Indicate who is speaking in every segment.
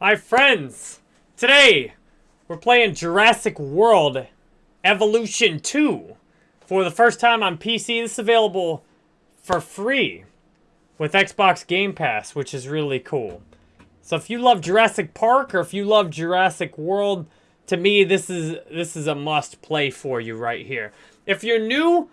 Speaker 1: My friends, today we're playing Jurassic World Evolution 2 for the first time on PC. This is available for free with Xbox Game Pass, which is really cool. So if you love Jurassic Park or if you love Jurassic World, to me this is this is a must play for you right here. If you're new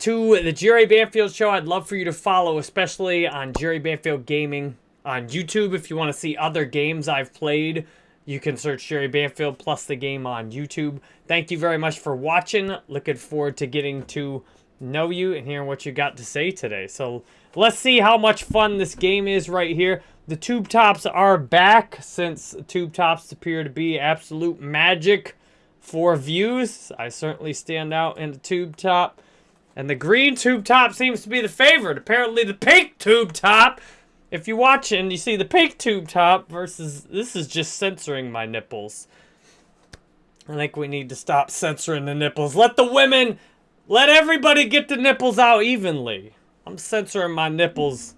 Speaker 1: to the Jerry Banfield show, I'd love for you to follow, especially on Jerry Banfield Gaming on YouTube. If you want to see other games I've played, you can search Jerry Banfield plus the game on YouTube. Thank you very much for watching. Looking forward to getting to know you and hearing what you got to say today. So let's see how much fun this game is right here. The tube tops are back since tube tops appear to be absolute magic for views. I certainly stand out in the tube top. And the green tube top seems to be the favorite. Apparently the pink tube top, if you watch and you see the pink tube top versus, this is just censoring my nipples. I think we need to stop censoring the nipples. Let the women, let everybody get the nipples out evenly. I'm censoring my nipples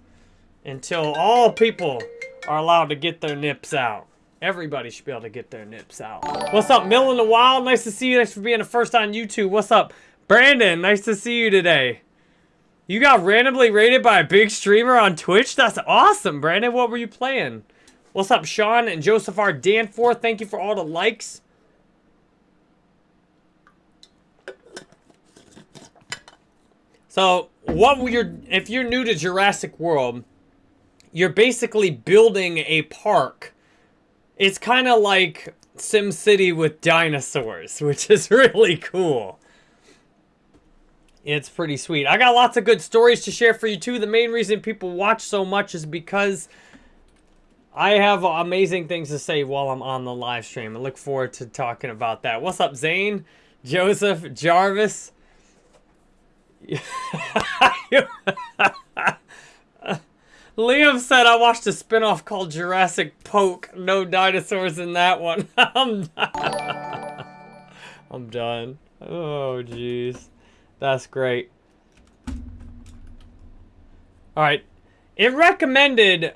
Speaker 1: until all people are allowed to get their nips out. Everybody should be able to get their nips out. What's up, Mill in the Wild? Nice to see you. Thanks for being the first on YouTube. What's up? Brandon, nice to see you today. You got randomly raided by a big streamer on Twitch? That's awesome, Brandon. What were you playing? What's up, Sean and Joseph R. Danforth? Thank you for all the likes. So, what you're if you're new to Jurassic World, you're basically building a park. It's kind of like SimCity with dinosaurs, which is really cool. It's pretty sweet. I got lots of good stories to share for you too. The main reason people watch so much is because I have amazing things to say while I'm on the live stream. I look forward to talking about that. What's up, Zane? Joseph? Jarvis? Liam said I watched a spinoff called Jurassic Poke. No dinosaurs in that one. I'm done. I'm done. Oh, jeez. That's great. Alright. It recommended...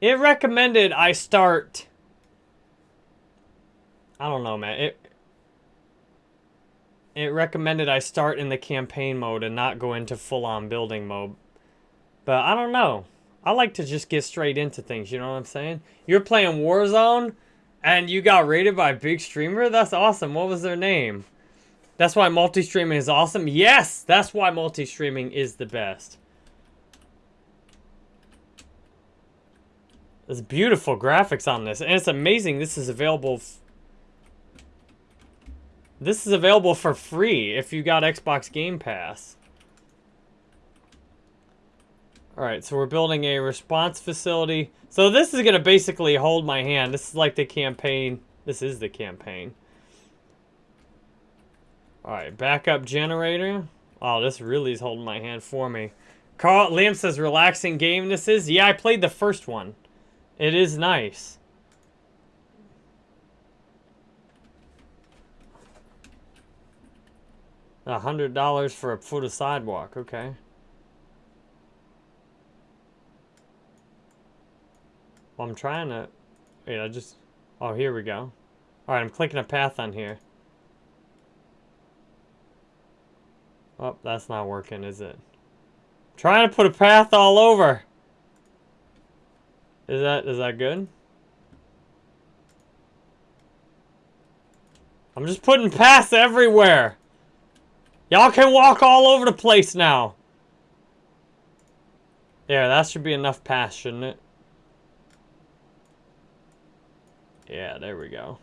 Speaker 1: It recommended I start... I don't know, man. It, it recommended I start in the campaign mode and not go into full-on building mode. But I don't know. I like to just get straight into things, you know what I'm saying? You're playing Warzone, and you got raided by a big streamer? That's awesome. What was their name? That's why multi-streaming is awesome? Yes! That's why multi-streaming is the best. There's beautiful graphics on this. And it's amazing this is available... This is available for free if you got Xbox Game Pass. Alright, so we're building a response facility. So this is going to basically hold my hand. This is like the campaign. This is the campaign. Alright, backup generator. Oh, this really is holding my hand for me. Carl Liam says relaxing game this is. Yeah, I played the first one. It is nice. A hundred dollars for a foot of sidewalk, okay. Well, I'm trying to... Wait, I just... Oh, here we go. Alright, I'm clicking a path on here. Oh, that's not working, is it? trying to put a path all over. Is that is that good? I'm just putting paths everywhere. Y'all can walk all over the place now. There, that should be enough paths, shouldn't it? Yeah, there we go.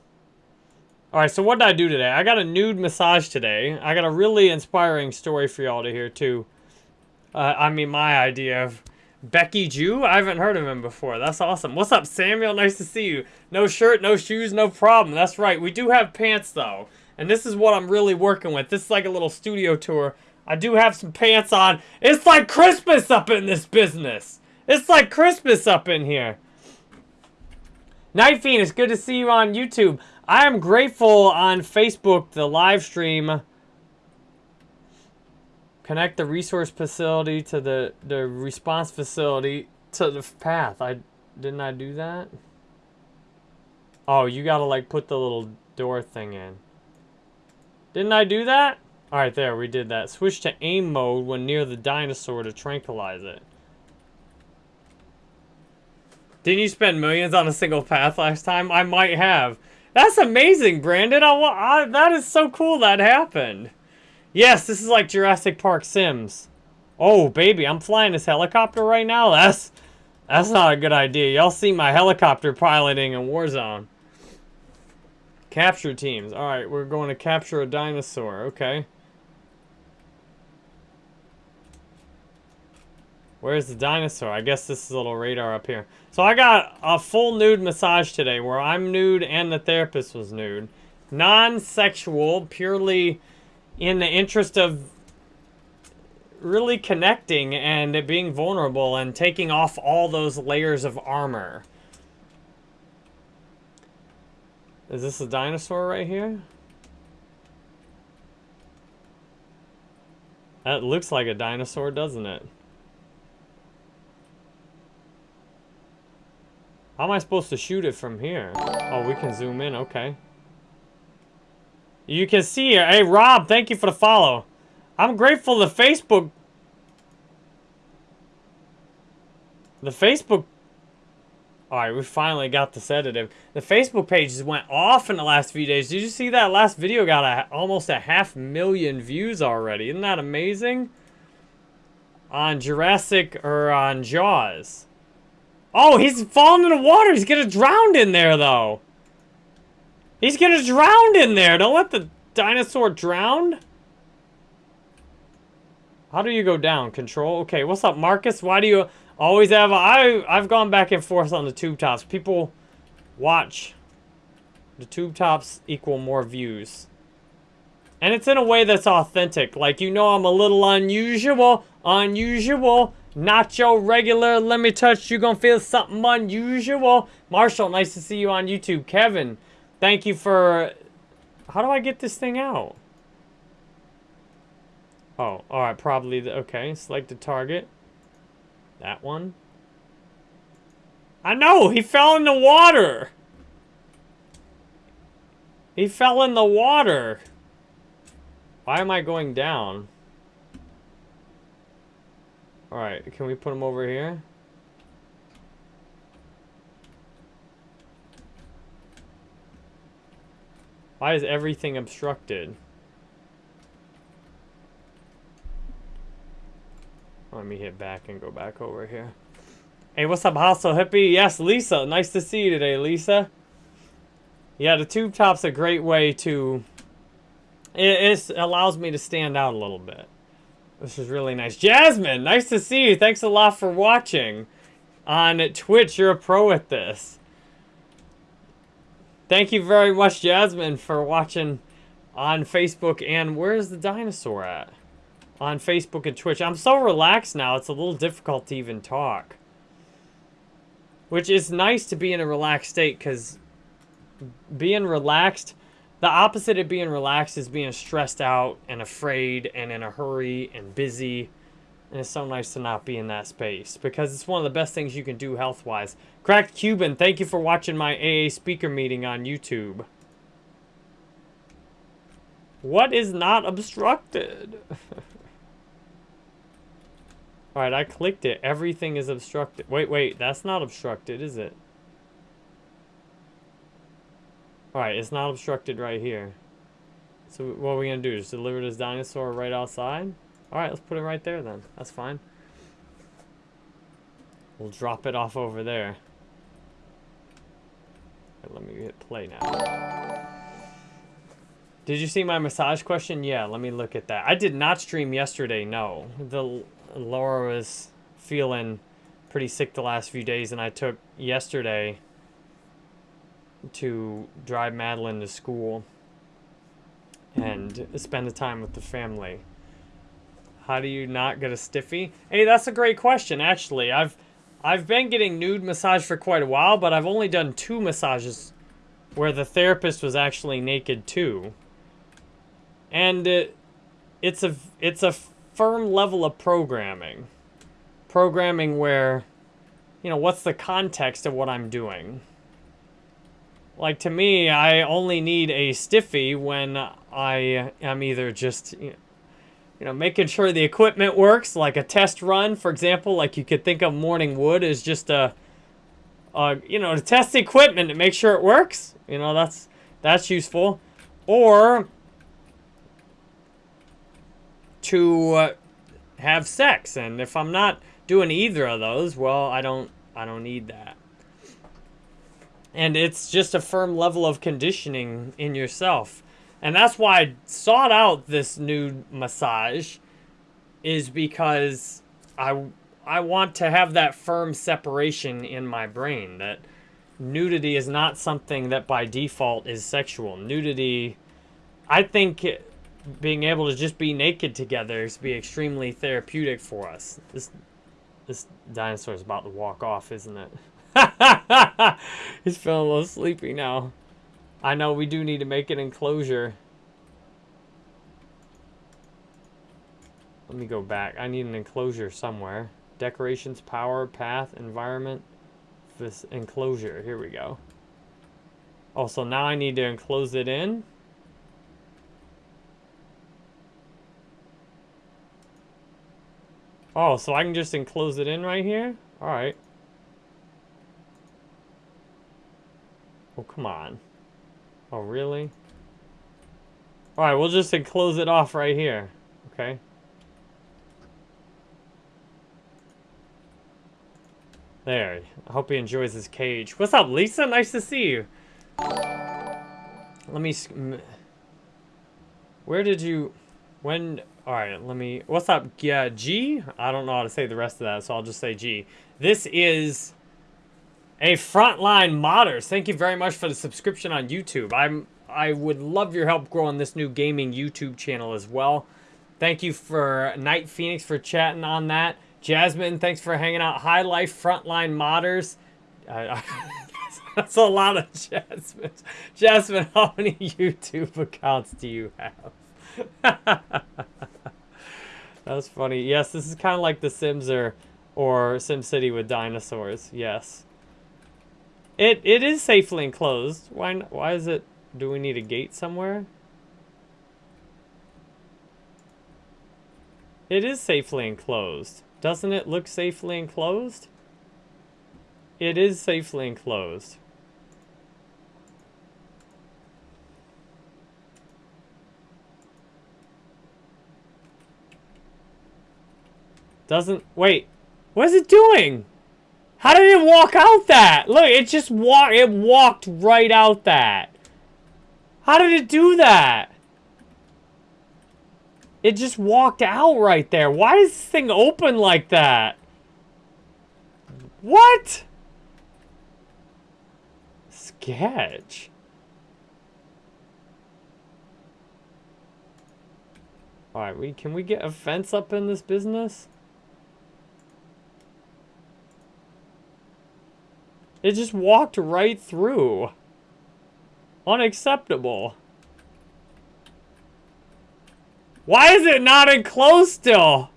Speaker 1: Alright, so what did I do today? I got a nude massage today. I got a really inspiring story for y'all to hear, too. Uh, I mean, my idea of Becky Jew? I haven't heard of him before. That's awesome. What's up, Samuel? Nice to see you. No shirt, no shoes, no problem. That's right. We do have pants, though. And this is what I'm really working with. This is like a little studio tour. I do have some pants on. It's like Christmas up in this business. It's like Christmas up in here. Night Fiend, it's good to see you on YouTube. I am grateful on Facebook, the live stream. Connect the resource facility to the, the response facility to the path. I Didn't I do that? Oh, you gotta like put the little door thing in. Didn't I do that? Alright, there, we did that. Switch to aim mode when near the dinosaur to tranquilize it. Didn't you spend millions on a single path last time? I might have. That's amazing, Brandon. I, I, that is so cool that happened. Yes, this is like Jurassic Park Sims. Oh, baby, I'm flying this helicopter right now? That's, that's not a good idea. Y'all see my helicopter piloting in Warzone. Capture teams. Alright, we're going to capture a dinosaur. Okay. Where's the dinosaur? I guess this is a little radar up here. So I got a full nude massage today where I'm nude and the therapist was nude. Non-sexual, purely in the interest of really connecting and being vulnerable and taking off all those layers of armor. Is this a dinosaur right here? That looks like a dinosaur, doesn't it? How am I supposed to shoot it from here? Oh, we can zoom in. Okay. You can see here. Hey, Rob, thank you for the follow. I'm grateful to Facebook... The Facebook... Alright, we finally got the sedative. The Facebook pages went off in the last few days. Did you see that last video got a, almost a half million views already? Isn't that amazing? On Jurassic, or on Jaws. Oh, he's falling in the water. He's gonna drown in there, though. He's gonna drown in there. Don't let the dinosaur drown. How do you go down? Control? Okay, what's up, Marcus? Why do you always have... A, I, I've gone back and forth on the tube tops. People watch. The tube tops equal more views. And it's in a way that's authentic. Like, you know I'm a little unusual. Unusual. Not your regular, let me touch you, gonna feel something unusual. Marshall, nice to see you on YouTube. Kevin, thank you for... How do I get this thing out? Oh, alright, probably, the, okay, select the target. That one. I know, he fell in the water! He fell in the water! Why am I going down? Alright, can we put him over here? Why is everything obstructed? Let me hit back and go back over here. Hey, what's up, Hostel Hippie? Yes, Lisa. Nice to see you today, Lisa. Yeah, the tube top's a great way to... It allows me to stand out a little bit. This is really nice. Jasmine, nice to see you. Thanks a lot for watching on Twitch. You're a pro at this. Thank you very much, Jasmine, for watching on Facebook. And where's the dinosaur at? On Facebook and Twitch. I'm so relaxed now, it's a little difficult to even talk. Which is nice to be in a relaxed state, because being relaxed the opposite of being relaxed is being stressed out and afraid and in a hurry and busy. And it's so nice to not be in that space because it's one of the best things you can do health-wise. Cracked Cuban, thank you for watching my AA speaker meeting on YouTube. What is not obstructed? Alright, I clicked it. Everything is obstructed. Wait, wait, that's not obstructed, is it? Alright, it's not obstructed right here. So what are we going to do? Just deliver this dinosaur right outside? Alright, let's put it right there then. That's fine. We'll drop it off over there. let me hit play now. Did you see my massage question? Yeah, let me look at that. I did not stream yesterday, no. The Laura was feeling pretty sick the last few days, and I took yesterday to drive Madeline to school and spend the time with the family. How do you not get a stiffy? Hey, that's a great question, actually. I've I've been getting nude massage for quite a while, but I've only done two massages where the therapist was actually naked too. And it, it's a it's a firm level of programming. Programming where you know, what's the context of what I'm doing? Like, to me, I only need a stiffy when I am either just, you know, making sure the equipment works, like a test run, for example, like you could think of morning wood as just a, a you know, to test the equipment to make sure it works. You know, that's, that's useful. Or to uh, have sex. And if I'm not doing either of those, well, I don't, I don't need that. And it's just a firm level of conditioning in yourself. And that's why I sought out this nude massage is because I I want to have that firm separation in my brain that nudity is not something that by default is sexual. Nudity I think being able to just be naked together is be extremely therapeutic for us. This this dinosaur is about to walk off, isn't it? He's feeling a little sleepy now. I know we do need to make an enclosure. Let me go back. I need an enclosure somewhere. Decorations, power, path, environment. This enclosure. Here we go. Oh, so now I need to enclose it in. Oh, so I can just enclose it in right here? Alright. Oh, come on. Oh, really? Alright, we'll just close it off right here. Okay. There. I hope he enjoys his cage. What's up, Lisa? Nice to see you. Let me... Where did you... When... Alright, let me... What's up, yeah, G? I don't know how to say the rest of that, so I'll just say G. This is a frontline modders. Thank you very much for the subscription on YouTube. I'm I would love your help growing this new gaming YouTube channel as well. Thank you for Night Phoenix for chatting on that. Jasmine, thanks for hanging out. High Life Frontline Modders. Uh, that's a lot of Jasmine. Jasmine, how many YouTube accounts do you have? that's funny. Yes, this is kind of like The Sims or, or SimCity with dinosaurs. Yes. It it is safely enclosed. Why why is it? Do we need a gate somewhere? It is safely enclosed. Doesn't it look safely enclosed? It is safely enclosed. Doesn't, wait, what is it doing? How did it walk out that? Look, it just walked, it walked right out that. How did it do that? It just walked out right there. Why is this thing open like that? What? Sketch. Alright, we can we get a fence up in this business? It just walked right through. Unacceptable. Why is it not enclosed still?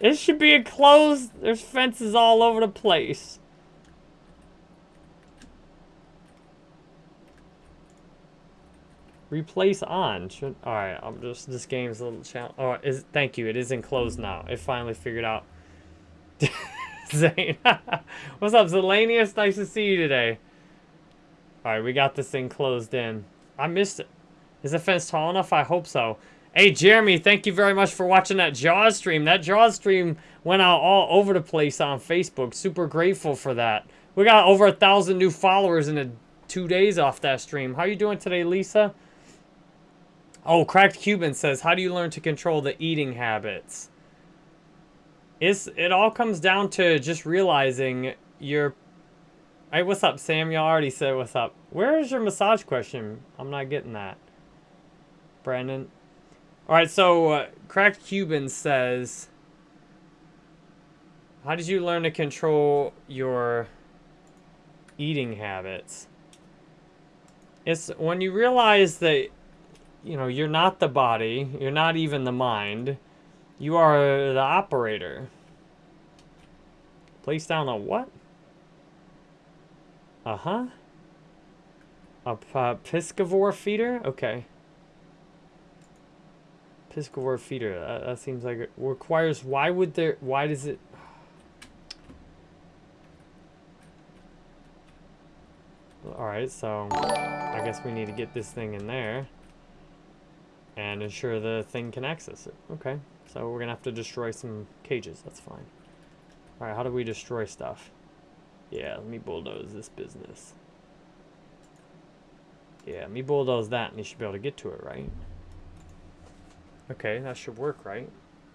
Speaker 1: It should be enclosed. There's fences all over the place. Replace on. Should, all right, I'm just this game's a little challenge. Oh, is thank you. It is enclosed now. It finally figured out. Zane. What's up, Zelanius? Nice to see you today. Alright, we got this thing closed in. I missed it. Is the fence tall enough? I hope so. Hey, Jeremy, thank you very much for watching that Jaws stream. That Jaws stream went out all over the place on Facebook. Super grateful for that. We got over a thousand new followers in a, two days off that stream. How you doing today, Lisa? Oh, Cracked Cuban says, how do you learn to control the eating habits? It's, it all comes down to just realizing your... Hey, what's up, Sam? You already said what's up. Where is your massage question? I'm not getting that. Brandon. Alright, so uh, Cracked Cuban says... How did you learn to control your eating habits? It's when you realize that, you know, you're not the body, you're not even the mind, you are the operator. Place down a what? Uh-huh. A uh, piscivore feeder? Okay. Piscivore feeder. That, that seems like it requires... Why would there... Why does it... Alright, so... I guess we need to get this thing in there. And ensure the thing can access it. Okay. So we're gonna have to destroy some cages. That's fine. Alright, how do we destroy stuff? Yeah, let me bulldoze this business. Yeah, let me bulldoze that and he should be able to get to it, right? Okay, that should work, right?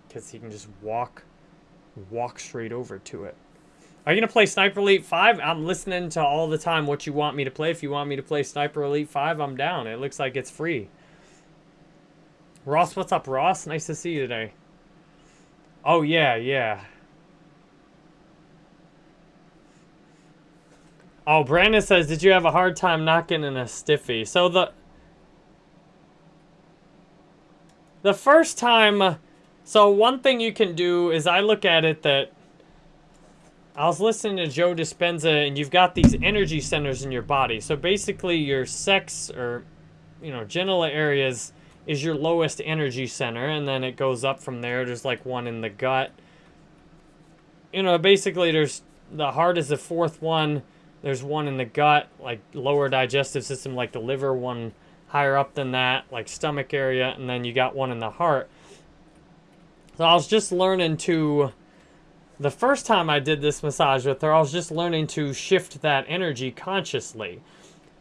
Speaker 1: Because he can just walk, walk straight over to it. Are you going to play Sniper Elite 5? I'm listening to all the time what you want me to play. If you want me to play Sniper Elite 5, I'm down. It looks like it's free. Ross, what's up, Ross? Nice to see you today. Oh, yeah, yeah. Oh, Brandon says, did you have a hard time knocking in a stiffy? So the... The first time... So one thing you can do is I look at it that... I was listening to Joe Dispenza, and you've got these energy centers in your body. So basically your sex or, you know, genital areas is your lowest energy center, and then it goes up from there. There's like one in the gut. You know, basically there's... The heart is the fourth one there's one in the gut, like lower digestive system, like the liver, one higher up than that, like stomach area, and then you got one in the heart. So I was just learning to, the first time I did this massage with her, I was just learning to shift that energy consciously.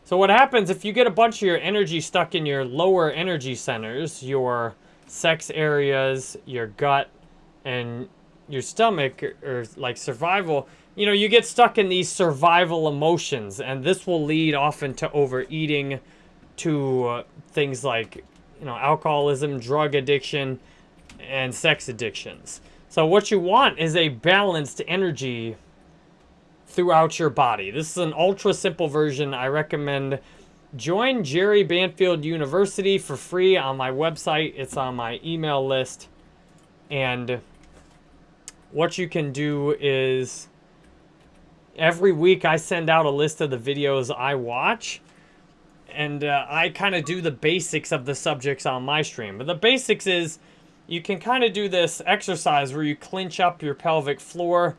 Speaker 1: So what happens if you get a bunch of your energy stuck in your lower energy centers, your sex areas, your gut, and your stomach, or like survival, you know, you get stuck in these survival emotions, and this will lead often to overeating, to uh, things like, you know, alcoholism, drug addiction, and sex addictions. So what you want is a balanced energy throughout your body. This is an ultra simple version. I recommend join Jerry Banfield University for free on my website. It's on my email list. And what you can do is every week I send out a list of the videos I watch. And uh, I kind of do the basics of the subjects on my stream. But the basics is you can kind of do this exercise where you clinch up your pelvic floor,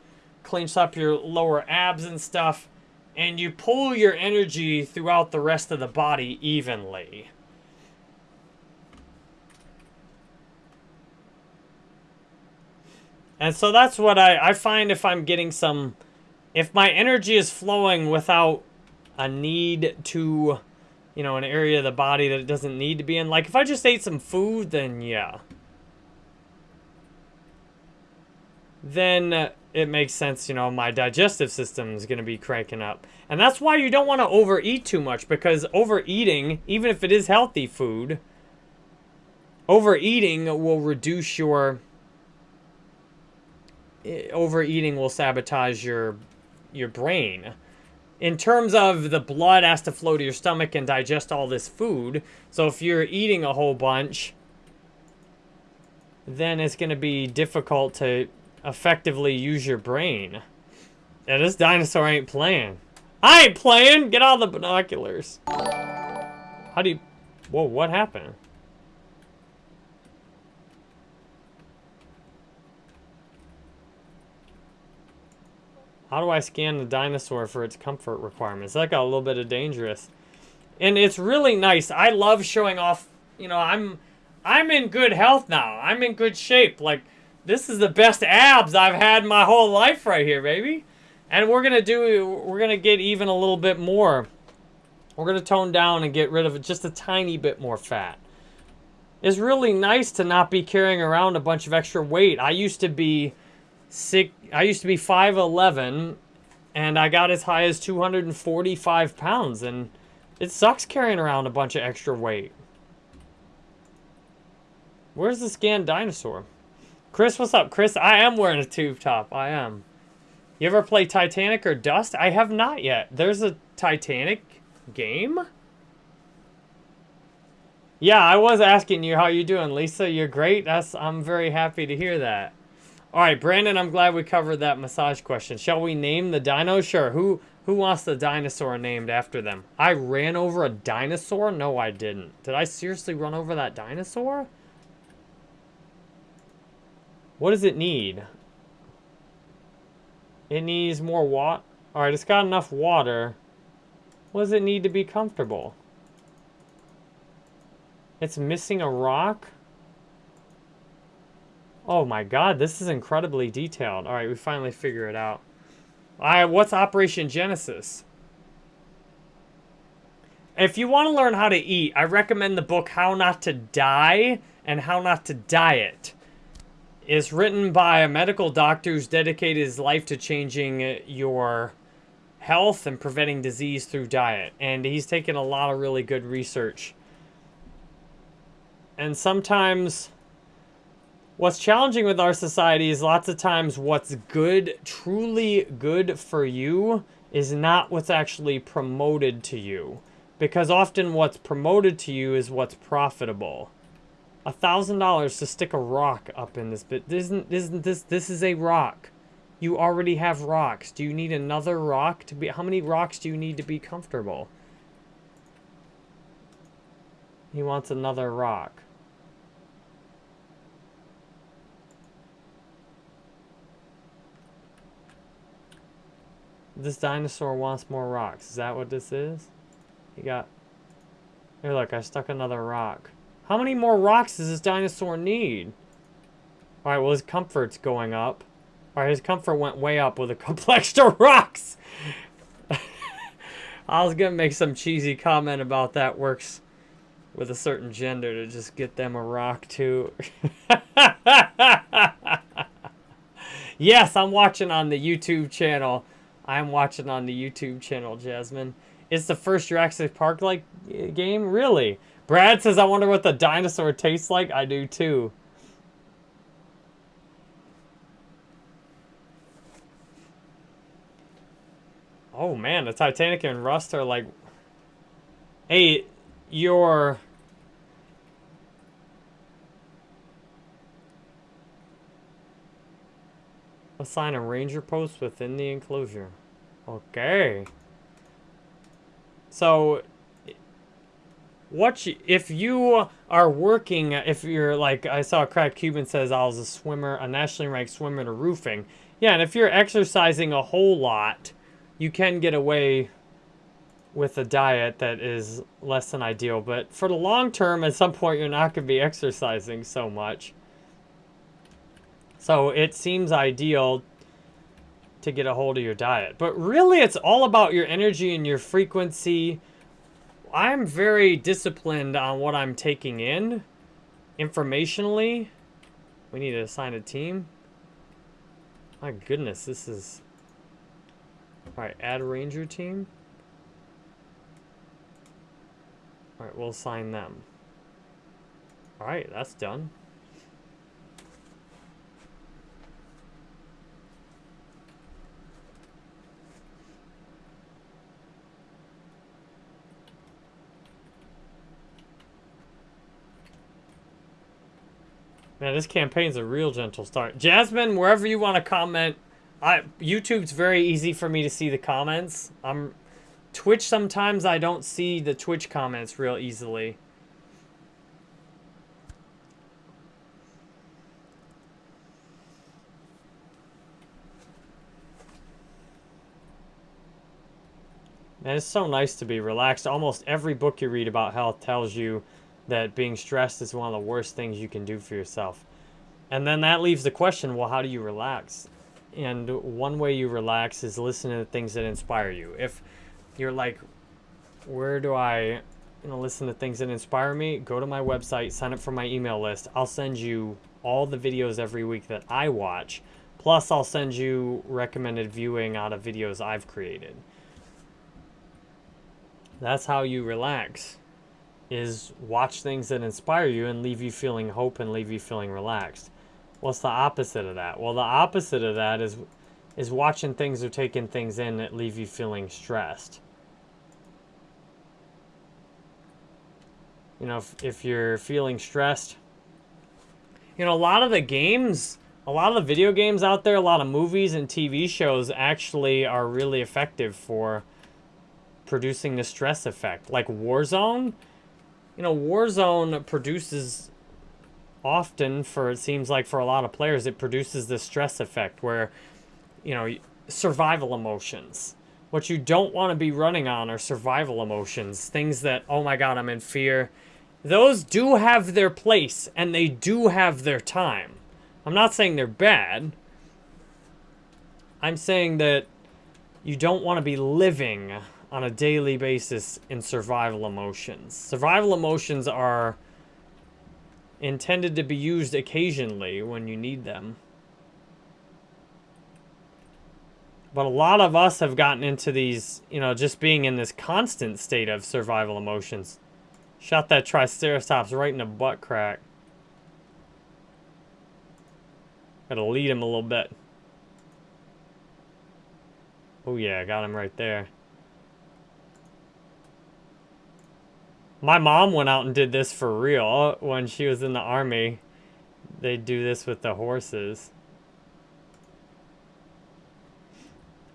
Speaker 1: clinch up your lower abs and stuff, and you pull your energy throughout the rest of the body evenly. And so that's what I, I find if I'm getting some if my energy is flowing without a need to, you know, an area of the body that it doesn't need to be in, like if I just ate some food, then yeah. Then uh, it makes sense, you know, my digestive system is going to be cranking up. And that's why you don't want to overeat too much because overeating, even if it is healthy food, overeating will reduce your eh, overeating will sabotage your your brain. In terms of the blood has to flow to your stomach and digest all this food. So if you're eating a whole bunch, then it's going to be difficult to effectively use your brain. Yeah, this dinosaur ain't playing. I ain't playing! Get all the binoculars. How do you... Whoa, what happened? How do I scan the dinosaur for its comfort requirements? That got a little bit of dangerous. And it's really nice. I love showing off, you know, I'm I'm in good health now. I'm in good shape. Like, this is the best abs I've had my whole life right here, baby. And we're going to do, we're going to get even a little bit more. We're going to tone down and get rid of just a tiny bit more fat. It's really nice to not be carrying around a bunch of extra weight. I used to be sick. I used to be 5'11", and I got as high as 245 pounds, and it sucks carrying around a bunch of extra weight. Where's the scanned dinosaur? Chris, what's up? Chris, I am wearing a tube top. I am. You ever play Titanic or Rust? I have not yet. There's a Titanic game? Yeah, I was asking you how you doing, Lisa. You're great. That's I'm very happy to hear that. All right, Brandon, I'm glad we covered that massage question. Shall we name the dino? Sure. Who Who wants the dinosaur named after them? I ran over a dinosaur? No, I didn't. Did I seriously run over that dinosaur? What does it need? It needs more water. Alright, it's got enough water. What does it need to be comfortable? It's missing a rock? Oh my god, this is incredibly detailed. Alright, we finally figure it out. Alright, what's Operation Genesis? If you want to learn how to eat, I recommend the book How Not to Die and How Not to Diet. It's written by a medical doctor who's dedicated his life to changing your health and preventing disease through diet. And he's taken a lot of really good research and sometimes what's challenging with our society is lots of times what's good, truly good for you, is not what's actually promoted to you. Because often what's promoted to you is what's profitable. A thousand dollars to stick a rock up in this bit. Isn't isn't this this is a rock. You already have rocks. Do you need another rock to be how many rocks do you need to be comfortable? He wants another rock. This dinosaur wants more rocks. Is that what this is? You got... Here, look, I stuck another rock. How many more rocks does this dinosaur need? Alright, well, his comfort's going up. Alright, his comfort went way up with a couple extra rocks! I was gonna make some cheesy comment about that works with a certain gender to just get them a rock, too. yes, I'm watching on the YouTube channel. I'm watching on the YouTube channel, Jasmine. It's the first Jurassic Park like game? Really? Brad says, I wonder what the dinosaur tastes like. I do too. Oh man, the Titanic and Rust are like... Hey, your Assign a ranger post within the enclosure. Okay. So, what you, if you are working, if you're like, I saw a Crack Cuban says I was a swimmer, a nationally ranked swimmer to roofing. Yeah, and if you're exercising a whole lot, you can get away with a diet that is less than ideal. But for the long term, at some point, you're not going to be exercising so much. So it seems ideal to get a hold of your diet. But really, it's all about your energy and your frequency. I'm very disciplined on what I'm taking in informationally. We need to assign a team. My goodness, this is... Alright, add ranger team. Alright, we'll assign them. Alright, that's done. Man, this campaign's a real gentle start. Jasmine, wherever you want to comment, I YouTube's very easy for me to see the comments. I'm Twitch sometimes I don't see the Twitch comments real easily. Man, it's so nice to be relaxed. Almost every book you read about health tells you that being stressed is one of the worst things you can do for yourself. And then that leaves the question, well, how do you relax? And one way you relax is listening to things that inspire you. If you're like, where do I you know, listen to things that inspire me? Go to my website, sign up for my email list. I'll send you all the videos every week that I watch. Plus, I'll send you recommended viewing out of videos I've created. That's how you relax is watch things that inspire you and leave you feeling hope and leave you feeling relaxed. What's the opposite of that? Well, the opposite of that is is watching things or taking things in that leave you feeling stressed. You know, if, if you're feeling stressed, you know, a lot of the games, a lot of the video games out there, a lot of movies and TV shows actually are really effective for producing the stress effect. Like Warzone, you know, Warzone produces often for, it seems like for a lot of players, it produces this stress effect where, you know, survival emotions. What you don't want to be running on are survival emotions. Things that, oh my god, I'm in fear. Those do have their place, and they do have their time. I'm not saying they're bad. I'm saying that you don't want to be living on a daily basis in survival emotions. Survival emotions are intended to be used occasionally when you need them. But a lot of us have gotten into these, you know, just being in this constant state of survival emotions. Shot that Triceratops right in the butt crack. Gotta lead him a little bit. Oh yeah, got him right there. My mom went out and did this for real when she was in the army. They do this with the horses.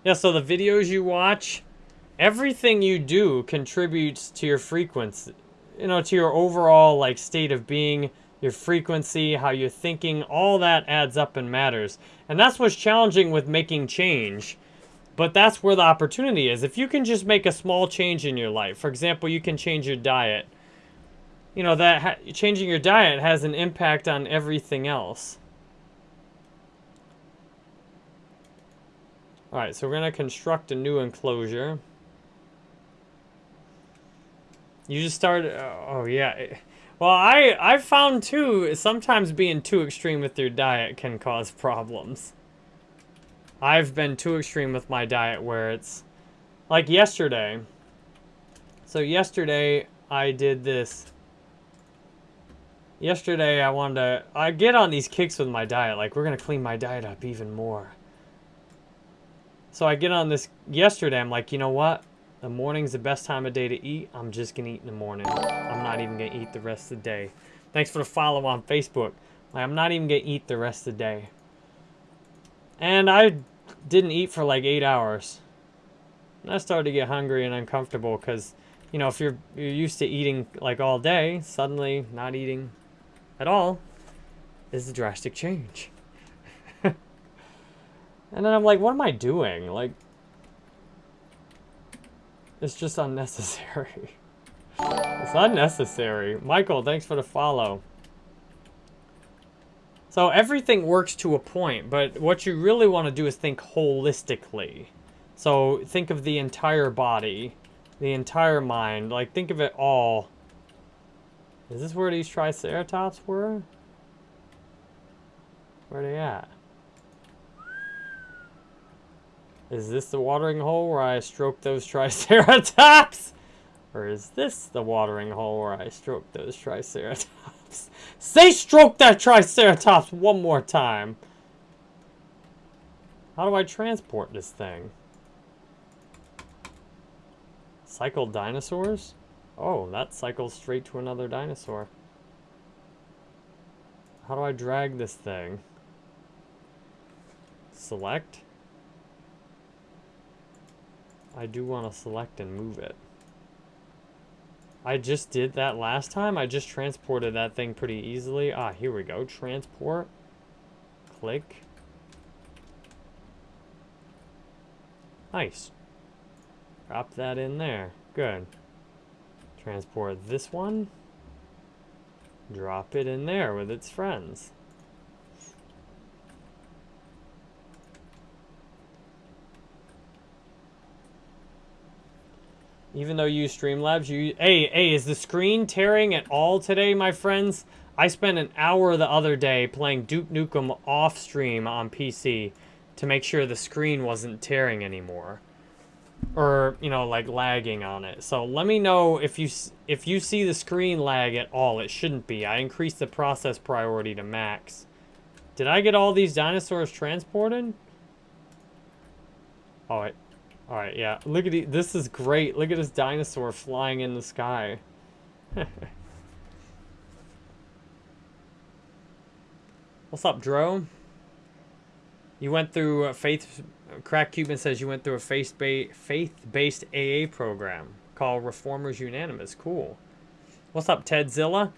Speaker 1: Yeah, so the videos you watch, everything you do contributes to your frequency, you know, to your overall like state of being, your frequency, how you're thinking, all that adds up and matters. And that's what's challenging with making change. But that's where the opportunity is. If you can just make a small change in your life, for example, you can change your diet. You know, that changing your diet has an impact on everything else. Alright, so we're going to construct a new enclosure. You just start... Oh, oh, yeah. Well, I, I found, too, sometimes being too extreme with your diet can cause problems. I've been too extreme with my diet where it's... Like yesterday. So yesterday, I did this... Yesterday, I wanted to... I get on these kicks with my diet. Like, we're going to clean my diet up even more. So I get on this yesterday. I'm like, you know what? The morning's the best time of day to eat. I'm just going to eat in the morning. I'm not even going to eat the rest of the day. Thanks for the follow on Facebook. Like, I'm not even going to eat the rest of the day. And I didn't eat for like eight hours. And I started to get hungry and uncomfortable because, you know, if you're, you're used to eating like all day, suddenly not eating at all is a drastic change. And then I'm like, what am I doing? Like, it's just unnecessary. it's unnecessary. Michael, thanks for the follow. So everything works to a point, but what you really want to do is think holistically. So think of the entire body, the entire mind, like think of it all. Is this where these Triceratops were? Where are they at? Is this the watering hole where I stroke those Triceratops? Or is this the watering hole where I stroke those Triceratops? Say stroke that Triceratops one more time. How do I transport this thing? Cycle dinosaurs? Oh, that cycles straight to another dinosaur. How do I drag this thing? Select? I do want to select and move it. I just did that last time. I just transported that thing pretty easily. Ah, here we go. Transport. Click. Nice. Drop that in there. Good. Transport this one. Drop it in there with its friends. Even though you use Streamlabs, you... Hey, hey, is the screen tearing at all today, my friends? I spent an hour the other day playing Duke Nukem off stream on PC to make sure the screen wasn't tearing anymore. Or, you know, like lagging on it. So let me know if you if you see the screen lag at all. It shouldn't be. I increased the process priority to max. Did I get all these dinosaurs transported? Oh, wait. Alright, yeah. Look at the, this is great. Look at this dinosaur flying in the sky. What's up, Dro? You went through a faith. Crack Cuban says you went through a faith-based faith-based AA program called Reformers Unanimous. Cool. What's up, Tedzilla?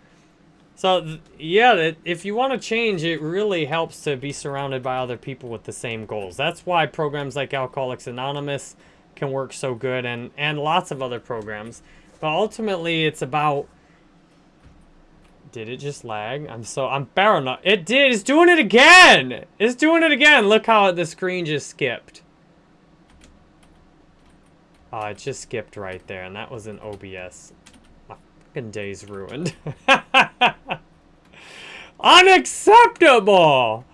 Speaker 1: So yeah, if you want to change, it really helps to be surrounded by other people with the same goals. That's why programs like Alcoholics Anonymous can work so good, and and lots of other programs. But ultimately, it's about did it just lag? I'm so, I'm paranoid. It did, it's doing it again! It's doing it again! Look how the screen just skipped. Oh, it just skipped right there, and that was an OBS. Day's ruined. Unacceptable!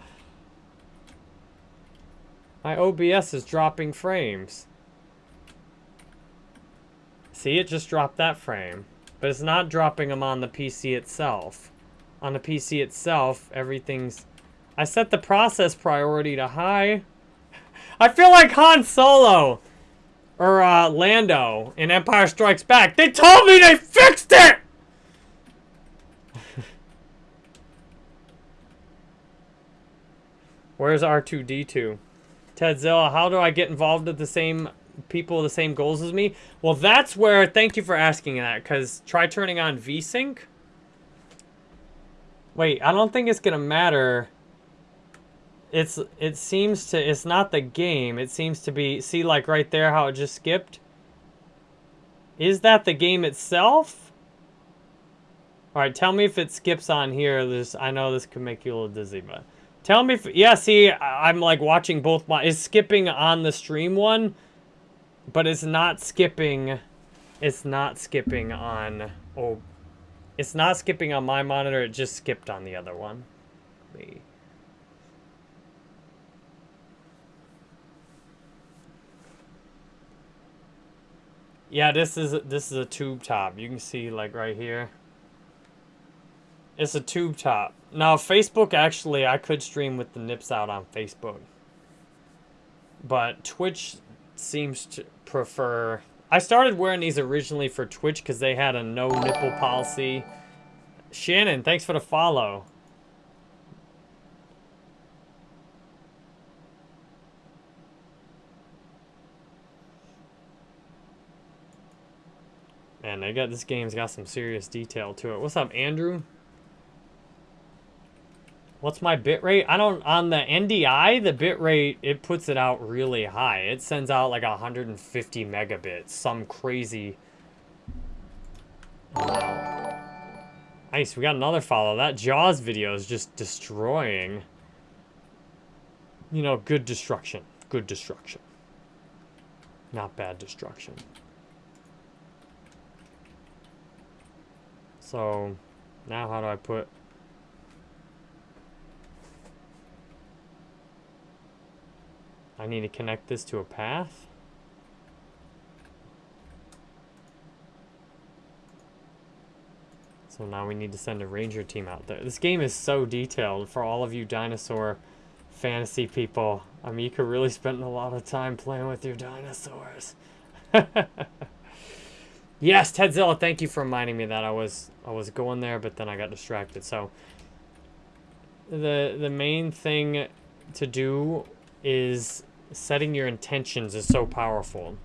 Speaker 1: My OBS is dropping frames. See, it just dropped that frame. But it's not dropping them on the PC itself. On the PC itself, everything's... I set the process priority to high. I feel like Han Solo. Or uh, Lando in Empire Strikes Back. They told me they fixed it! Where's R2-D2? Tedzilla, how do I get involved with the same people the same goals as me? Well, that's where, thank you for asking that, because try turning on VSync. Wait, I don't think it's going to matter. It's, it seems to, it's not the game. It seems to be, see like right there how it just skipped? Is that the game itself? Alright, tell me if it skips on here. This I know this could make you a little dizzy, but... Tell me if... Yeah, see, I'm like watching both my... Is skipping on the stream one? But it's not skipping, it's not skipping on, oh, it's not skipping on my monitor, it just skipped on the other one. Me. Yeah, this is this is a tube top. You can see like right here. It's a tube top. Now Facebook actually I could stream with the nips out on Facebook. But Twitch seems to prefer... I started wearing these originally for Twitch because they had a no nipple policy. Shannon, thanks for the follow. Man, they got this game's got some serious detail to it. What's up, Andrew? What's my bitrate? I don't, on the NDI, the bitrate, it puts it out really high. It sends out like 150 megabits, some crazy Nice, we got another follow. That Jaws video is just destroying. You know, good destruction. Good destruction. Not bad destruction. So, now how do I put I need to connect this to a path. So now we need to send a ranger team out there. This game is so detailed for all of you dinosaur fantasy people. I mean, you could really spend a lot of time playing with your dinosaurs. yes, Tedzilla, thank you for reminding me that I was I was going there, but then I got distracted. So the the main thing to do is setting your intentions is so powerful.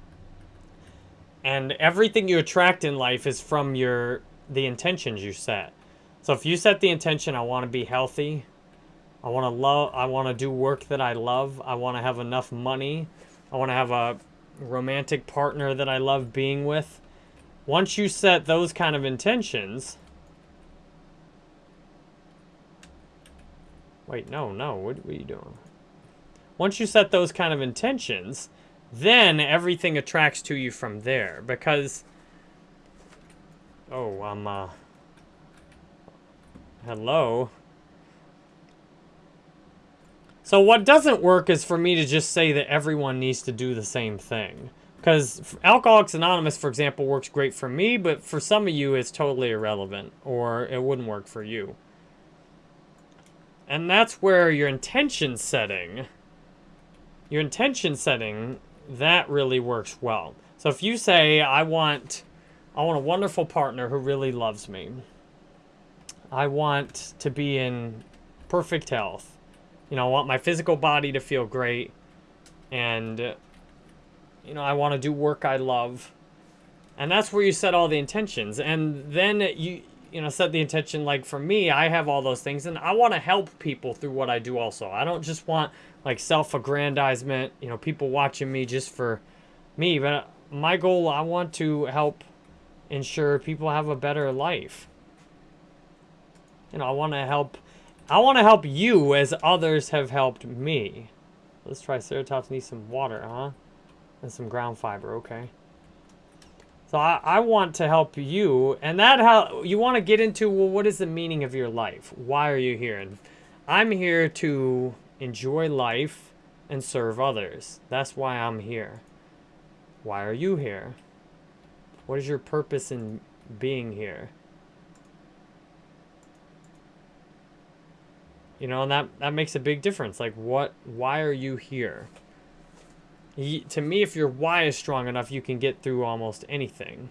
Speaker 1: And everything you attract in life is from your the intentions you set. So if you set the intention, I want to be healthy, I want to love, I want to do work that I love, I want to have enough money, I want to have a romantic partner that I love being with. Once you set those kind of intentions, wait, no, no, what, what are you doing? Once you set those kind of intentions, then everything attracts to you from there. Because, oh, I'm, uh, hello? So what doesn't work is for me to just say that everyone needs to do the same thing. Because Alcoholics Anonymous, for example, works great for me, but for some of you, it's totally irrelevant, or it wouldn't work for you. And that's where your intention setting your intention setting, that really works well. So if you say, I want, I want a wonderful partner who really loves me. I want to be in perfect health. You know, I want my physical body to feel great. And, you know, I want to do work I love. And that's where you set all the intentions. And then you, you know, set the intention, like for me, I have all those things. And I want to help people through what I do also. I don't just want, like, self-aggrandizement, you know, people watching me just for me. But my goal, I want to help ensure people have a better life. You know, I want to help I want to help you as others have helped me. Let's try Ceratops needs some water, huh? And some ground fiber, okay. So I, I want to help you, and that how you want to get into, well, what is the meaning of your life? Why are you here? And I'm here to enjoy life and serve others. That's why I'm here. Why are you here? What is your purpose in being here? You know, and that, that makes a big difference. Like, what, why are you here? To me, if your Y is strong enough, you can get through almost anything.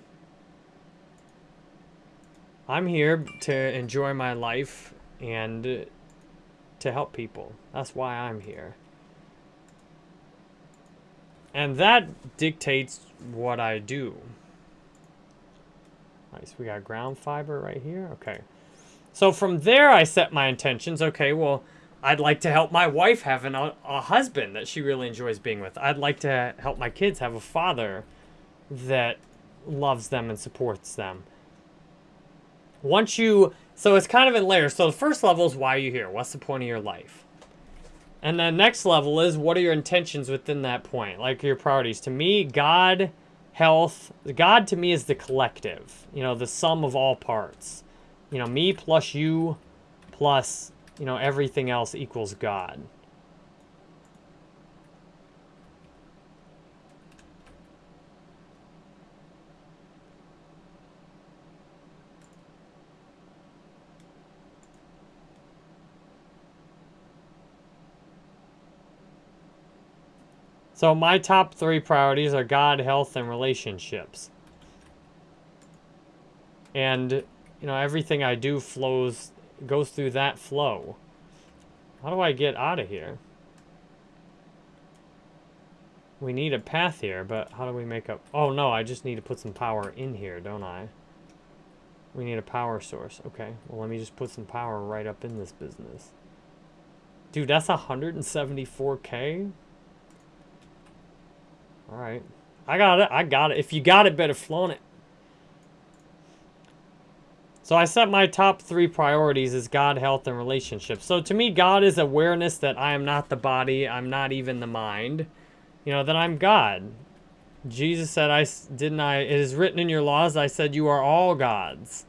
Speaker 1: I'm here to enjoy my life and to help people. That's why I'm here. And that dictates what I do. Nice, we got ground fiber right here. Okay. So from there, I set my intentions. Okay, well, I'd like to help my wife have an, a, a husband that she really enjoys being with. I'd like to help my kids have a father that loves them and supports them. Once you, so it's kind of in layers. So the first level is why are you here? What's the point of your life? And the next level is what are your intentions within that point? Like your priorities. To me, God, health, God to me is the collective, you know, the sum of all parts you know, me plus you plus, you know, everything else equals God. So my top three priorities are God, health, and relationships. And you know, everything I do flows, goes through that flow. How do I get out of here? We need a path here, but how do we make up? Oh no, I just need to put some power in here, don't I? We need a power source. Okay, well let me just put some power right up in this business. Dude, that's 174k? Alright. I got it, I got it. If you got it, better flown it. So I set my top three priorities as God, health, and relationships. So to me, God is awareness that I am not the body, I'm not even the mind. You know, that I'm God. Jesus said, I didn't I, it is written in your laws, I said you are all gods.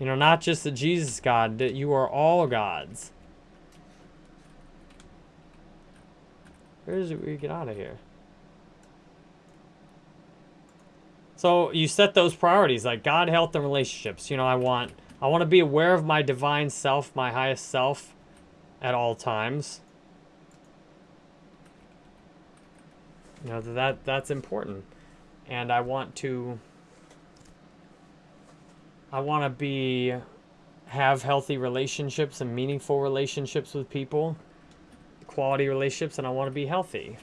Speaker 1: You know, not just that Jesus God, that you are all gods. Where is it we get out of here? So you set those priorities like God, health, and relationships. You know, I want I want to be aware of my divine self, my highest self at all times. You know, that that's important. And I want to I want to be have healthy relationships and meaningful relationships with people, quality relationships, and I want to be healthy.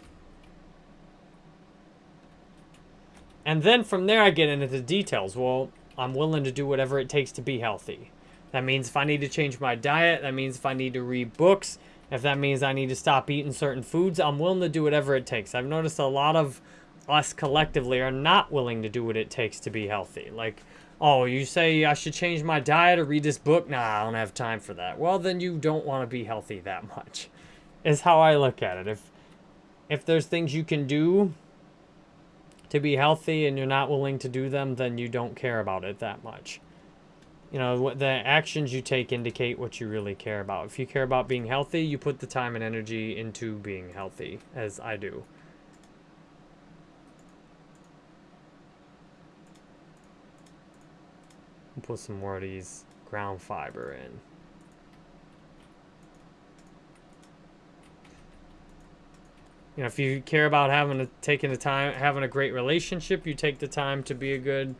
Speaker 1: And then from there, I get into the details. Well, I'm willing to do whatever it takes to be healthy. That means if I need to change my diet, that means if I need to read books, if that means I need to stop eating certain foods, I'm willing to do whatever it takes. I've noticed a lot of us collectively are not willing to do what it takes to be healthy. Like, oh, you say I should change my diet or read this book? Nah, I don't have time for that. Well, then you don't want to be healthy that much, is how I look at it. If, if there's things you can do to be healthy and you're not willing to do them, then you don't care about it that much. You know, the actions you take indicate what you really care about. If you care about being healthy, you put the time and energy into being healthy, as I do. Put some more of these ground fiber in. You know, if you care about having a, taking the time, having a great relationship, you take the time to be a good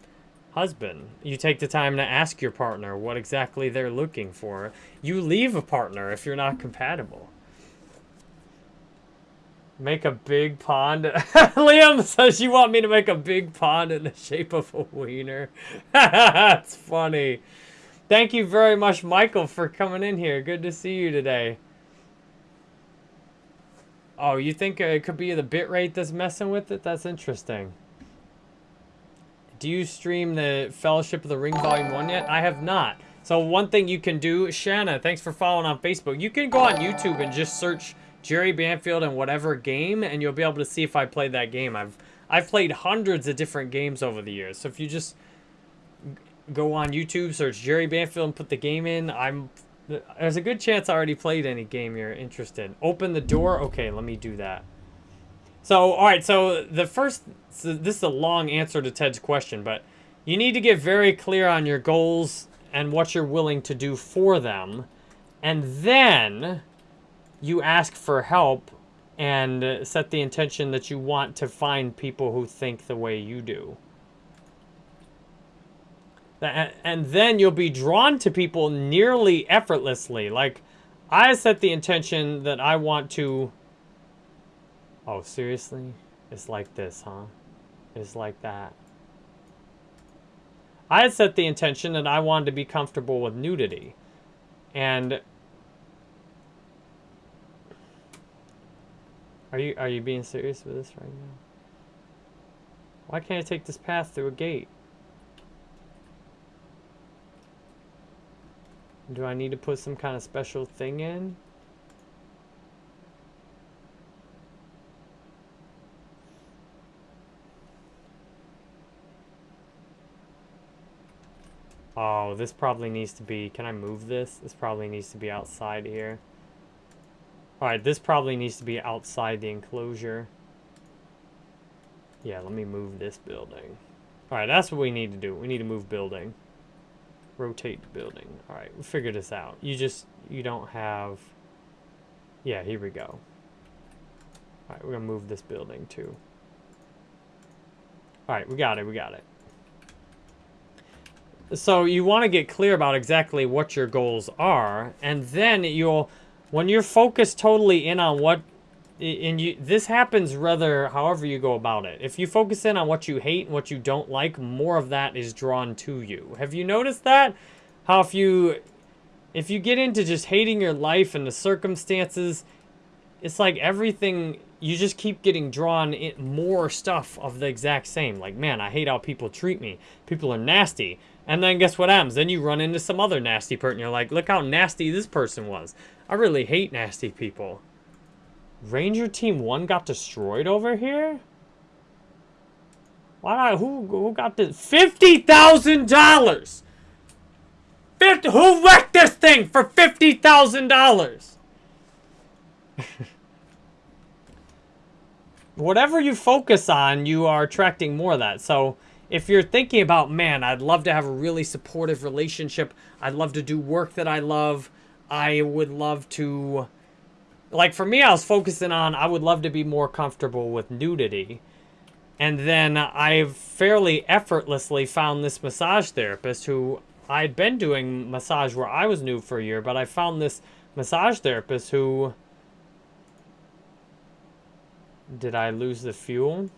Speaker 1: husband. You take the time to ask your partner what exactly they're looking for. You leave a partner if you're not compatible. Make a big pond. Liam says you want me to make a big pond in the shape of a wiener. That's funny. Thank you very much, Michael, for coming in here. Good to see you today. Oh, you think uh, it could be the bitrate that's messing with it? That's interesting. Do you stream the Fellowship of the Ring Volume 1 yet? I have not. So one thing you can do, Shanna, thanks for following on Facebook. You can go on YouTube and just search Jerry Banfield and whatever game, and you'll be able to see if I played that game. I've I've played hundreds of different games over the years. So if you just go on YouTube, search Jerry Banfield, and put the game in, I'm there's a good chance I already played any game you're interested. In. Open the door. Okay, let me do that. So, all right. So the first, so this is a long answer to Ted's question, but you need to get very clear on your goals and what you're willing to do for them, and then you ask for help and set the intention that you want to find people who think the way you do. And then you'll be drawn to people nearly effortlessly. Like, I set the intention that I want to... Oh, seriously? It's like this, huh? It's like that. I had set the intention that I wanted to be comfortable with nudity. And Are you are you being serious with this right now? Why can't I take this path through a gate? Do I need to put some kind of special thing in? Oh, this probably needs to be... Can I move this? This probably needs to be outside here. Alright, this probably needs to be outside the enclosure. Yeah, let me move this building. Alright, that's what we need to do. We need to move building. Rotate building. Alright, we figure this out. You just, you don't have... Yeah, here we go. Alright, we're going to move this building too. Alright, we got it, we got it. So you want to get clear about exactly what your goals are, and then you'll when you're focused totally in on what and you this happens rather however you go about it. If you focus in on what you hate and what you don't like more of that is drawn to you. Have you noticed that? How if you if you get into just hating your life and the circumstances it's like everything you just keep getting drawn in more stuff of the exact same. Like man i hate how people treat me. People are nasty. And then guess what happens? Then you run into some other nasty person you're like look how nasty this person was. I really hate nasty people. Ranger Team 1 got destroyed over here? Why who who got this? Fifty thousand dollars! Fifty who wrecked this thing for fifty thousand dollars? Whatever you focus on, you are attracting more of that. So if you're thinking about, man, I'd love to have a really supportive relationship. I'd love to do work that I love. I would love to, like for me, I was focusing on, I would love to be more comfortable with nudity. And then I fairly effortlessly found this massage therapist who I'd been doing massage where I was new for a year, but I found this massage therapist who, did I lose the fuel?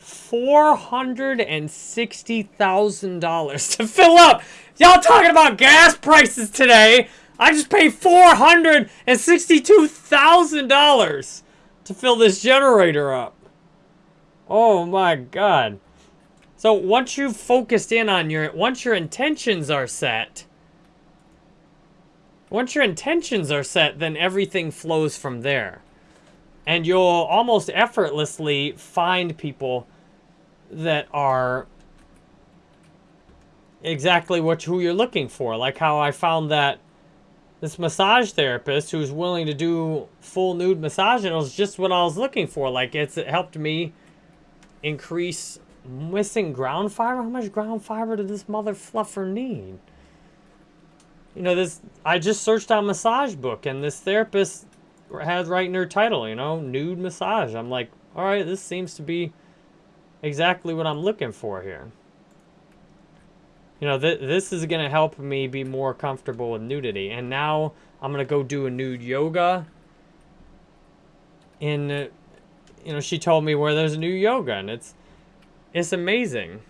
Speaker 1: $460,000 to fill up. Y'all talking about gas prices today. I just paid $462,000 to fill this generator up. Oh my god. So once you've focused in on your, once your intentions are set, once your intentions are set, then everything flows from there. And you'll almost effortlessly find people that are exactly what who you're looking for. Like how I found that this massage therapist who's willing to do full nude massage, and it was just what I was looking for. Like it's it helped me increase missing ground fiber. How much ground fiber did this mother fluffer need? You know, this I just searched on MassageBook, and this therapist had right in her title, you know, nude massage. I'm like, all right, this seems to be exactly what I'm looking for here. You know, th this is going to help me be more comfortable with nudity. And now I'm going to go do a nude yoga. And, uh, you know, she told me where there's a new yoga, and it's, it's amazing.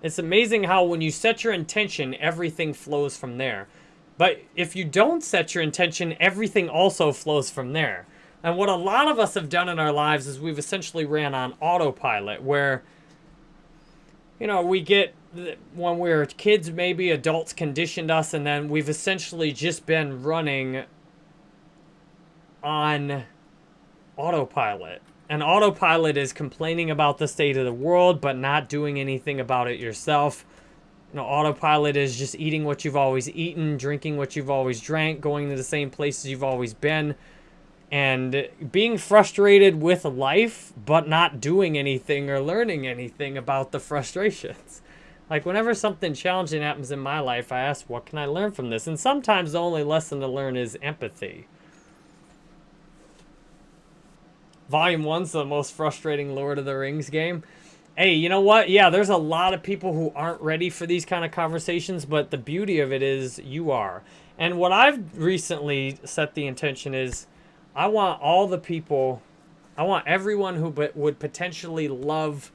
Speaker 1: It's amazing how when you set your intention, everything flows from there. But if you don't set your intention, everything also flows from there. And what a lot of us have done in our lives is we've essentially ran on autopilot where, you know, we get, when we are kids, maybe adults conditioned us, and then we've essentially just been running on autopilot. And autopilot is complaining about the state of the world, but not doing anything about it yourself. You know, autopilot is just eating what you've always eaten, drinking what you've always drank, going to the same places you've always been, and being frustrated with life, but not doing anything or learning anything about the frustrations. Like, whenever something challenging happens in my life, I ask, what can I learn from this? And sometimes the only lesson to learn is empathy. Volume 1's the most frustrating Lord of the Rings game. Hey, you know what? Yeah, there's a lot of people who aren't ready for these kind of conversations, but the beauty of it is you are. And what I've recently set the intention is I want all the people, I want everyone who would potentially love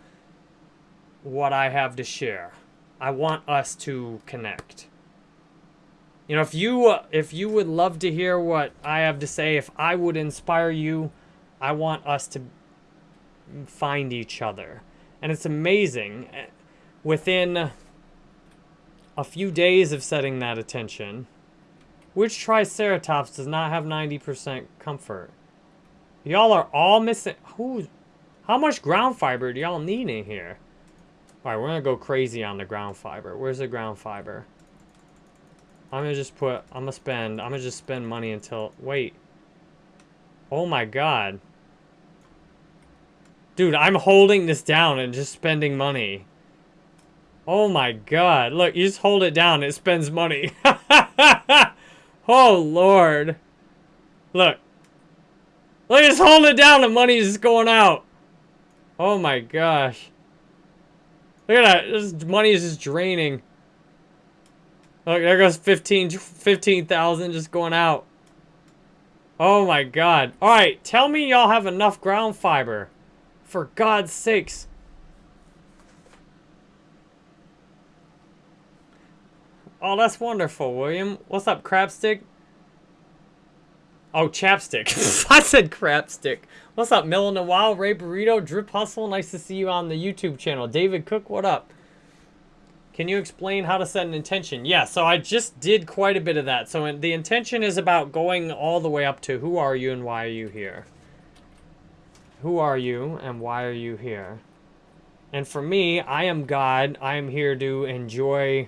Speaker 1: what I have to share. I want us to connect. You know, if you if you would love to hear what I have to say, if I would inspire you, I want us to find each other. And it's amazing. Eh, within a few days of setting that attention, which Triceratops does not have 90% comfort? Y'all are all missing... Who? How much ground fiber do y'all need in here? Alright, we're gonna go crazy on the ground fiber. Where's the ground fiber? I'm gonna just put... I'm gonna spend... I'm gonna just spend money until... Wait. Oh my god. Dude, I'm holding this down and just spending money. Oh my god. Look, you just hold it down, it spends money. oh lord. Look. Look, just hold it down, the money's going out. Oh my gosh. Look at that, this money is just draining. Look, there goes 15, 15,000 just going out. Oh my god. Alright, tell me y'all have enough ground fiber. For God's sakes. Oh, that's wonderful, William. What's up, Crabstick? Oh, Chapstick. I said Crabstick. What's up, Mill in the Wild, Ray Burrito, Drip Hustle? Nice to see you on the YouTube channel. David Cook, what up? Can you explain how to set an intention? Yeah, so I just did quite a bit of that. So the intention is about going all the way up to who are you and why are you here? Who are you and why are you here? And for me, I am God. I am here to enjoy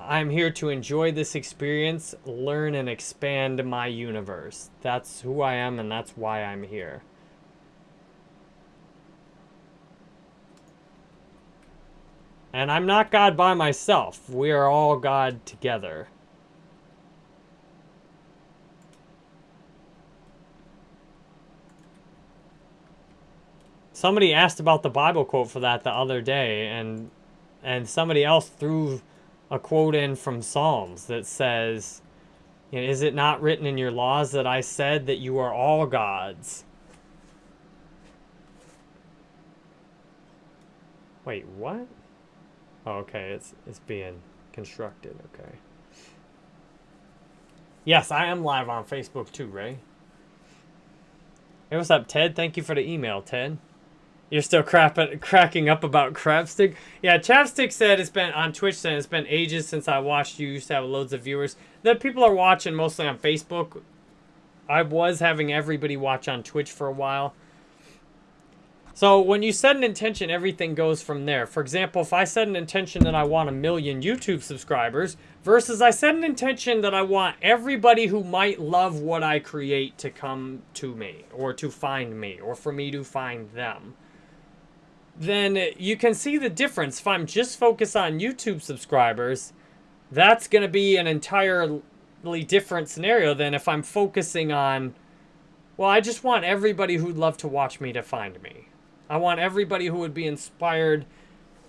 Speaker 1: I'm here to enjoy this experience, learn and expand my universe. That's who I am and that's why I'm here. And I'm not God by myself. We are all God together. Somebody asked about the Bible quote for that the other day, and and somebody else threw a quote in from Psalms that says, Is it not written in your laws that I said that you are all gods? Wait, what? Oh, okay, it's, it's being constructed, okay. Yes, I am live on Facebook too, Ray. Hey, what's up, Ted? Thank you for the email, Ted. You're still crapping, cracking up about Crapstick? Yeah, Chapstick said it's been on Twitch said it's been ages since I watched you. Used to have loads of viewers. The people are watching mostly on Facebook. I was having everybody watch on Twitch for a while. So when you set an intention, everything goes from there. For example, if I set an intention that I want a million YouTube subscribers versus I set an intention that I want everybody who might love what I create to come to me or to find me or for me to find them then you can see the difference. If I'm just focused on YouTube subscribers, that's going to be an entirely different scenario than if I'm focusing on, well, I just want everybody who'd love to watch me to find me. I want everybody who would be inspired.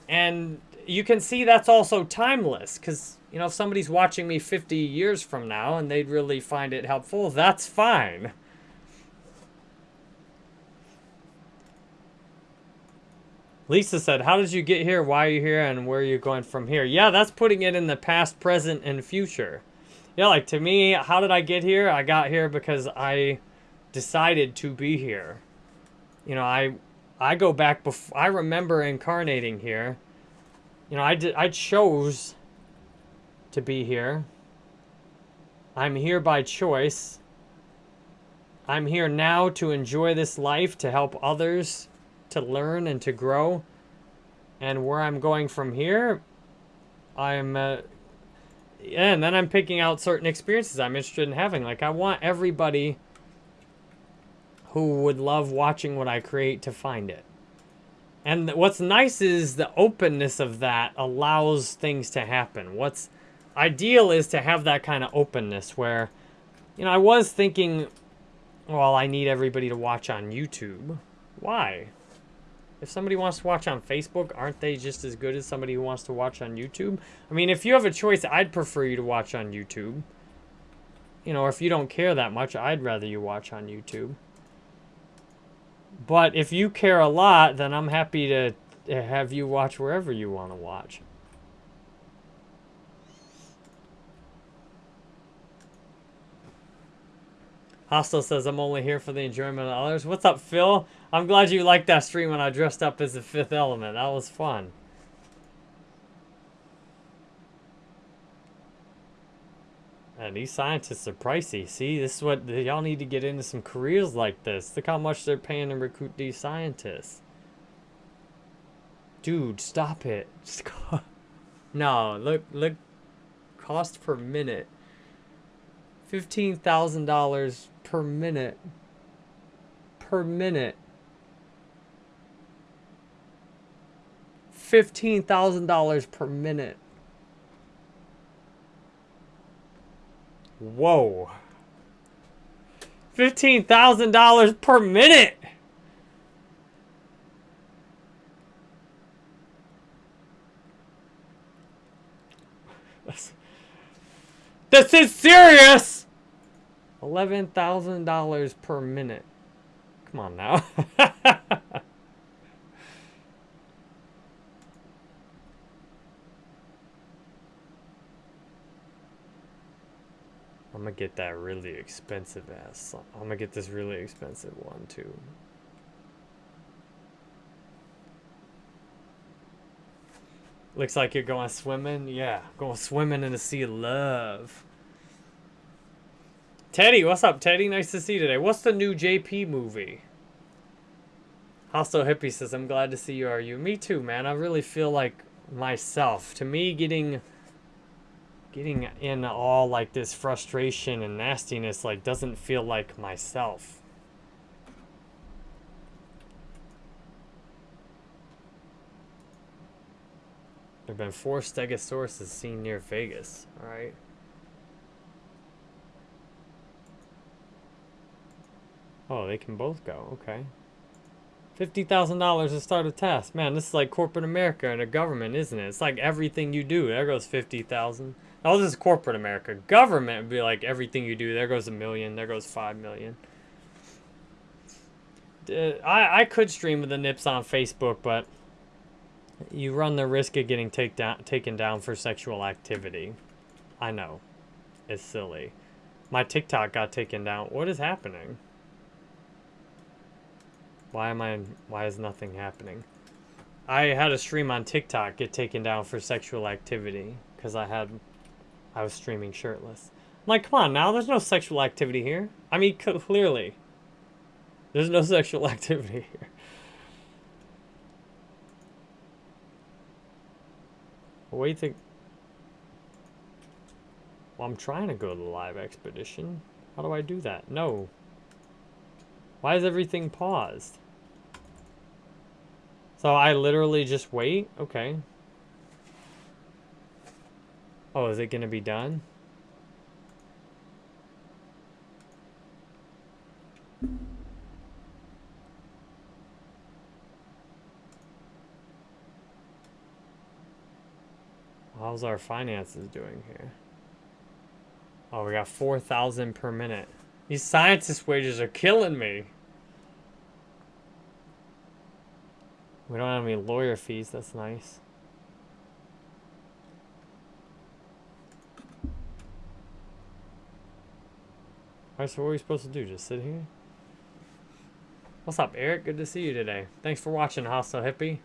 Speaker 1: And you can see that's also timeless because, you know, if somebody's watching me 50 years from now and they'd really find it helpful, that's fine. Lisa said, how did you get here? Why are you here? And where are you going from here? Yeah, that's putting it in the past, present, and future. Yeah, like to me, how did I get here? I got here because I decided to be here. You know, I I go back before I remember incarnating here. You know, I did I chose to be here. I'm here by choice. I'm here now to enjoy this life, to help others, to learn and to grow. And where I'm going from here, I'm, uh, and then I'm picking out certain experiences I'm interested in having. Like, I want everybody who would love watching what I create to find it. And what's nice is the openness of that allows things to happen. What's ideal is to have that kind of openness where, you know, I was thinking, well, I need everybody to watch on YouTube. Why? If somebody wants to watch on Facebook, aren't they just as good as somebody who wants to watch on YouTube? I mean, if you have a choice, I'd prefer you to watch on YouTube. You know, if you don't care that much, I'd rather you watch on YouTube. But if you care a lot, then I'm happy to have you watch wherever you want to watch. Hostel says, I'm only here for the enjoyment of others. What's up, Phil? I'm glad you liked that stream when I dressed up as the fifth element. That was fun. And these scientists are pricey. See, this is what y'all need to get into some careers like this. Look how much they're paying to recruit these scientists. Dude, stop it. no, look, look, cost per minute. $15,000 per minute. Per minute. $15,000 per minute. Whoa. $15,000 per minute. This is serious! $11,000 per minute. Come on now. I'm gonna get that really expensive ass. I'm gonna get this really expensive one too. Looks like you're going swimming. Yeah, going swimming in the sea of love. Teddy, what's up, Teddy? Nice to see you today. What's the new JP movie? Hostile Hippie says, I'm glad to see you, are you? Me too, man. I really feel like myself. To me, getting getting in all like this frustration and nastiness like doesn't feel like myself. There have been four stegosauruses seen near Vegas. All right. Oh, they can both go. Okay. $50,000 to start a test. Man, this is like corporate America and a government, isn't it? It's like everything you do. There goes 50,000. Oh, this is corporate America. Government would be like everything you do. There goes a million. There goes five million. I, I could stream with the nips on Facebook, but you run the risk of getting take down, taken down for sexual activity. I know. It's silly. My TikTok got taken down. What is happening? Why am I, why is nothing happening? I had a stream on TikTok get taken down for sexual activity because I had I was streaming shirtless. I'm like, come on now, there's no sexual activity here. I mean, clearly. There's no sexual activity here. What do you think? Well, I'm trying to go to the live expedition. How do I do that? No. Why is everything paused? So I literally just wait? Okay. Oh, is it going to be done? How's our finances doing here? Oh, we got 4,000 per minute. These scientist wages are killing me. We don't have any lawyer fees, that's nice. Alright, so what are we supposed to do? Just sit here? What's up, Eric? Good to see you today. Thanks for watching, Hostile Hippie.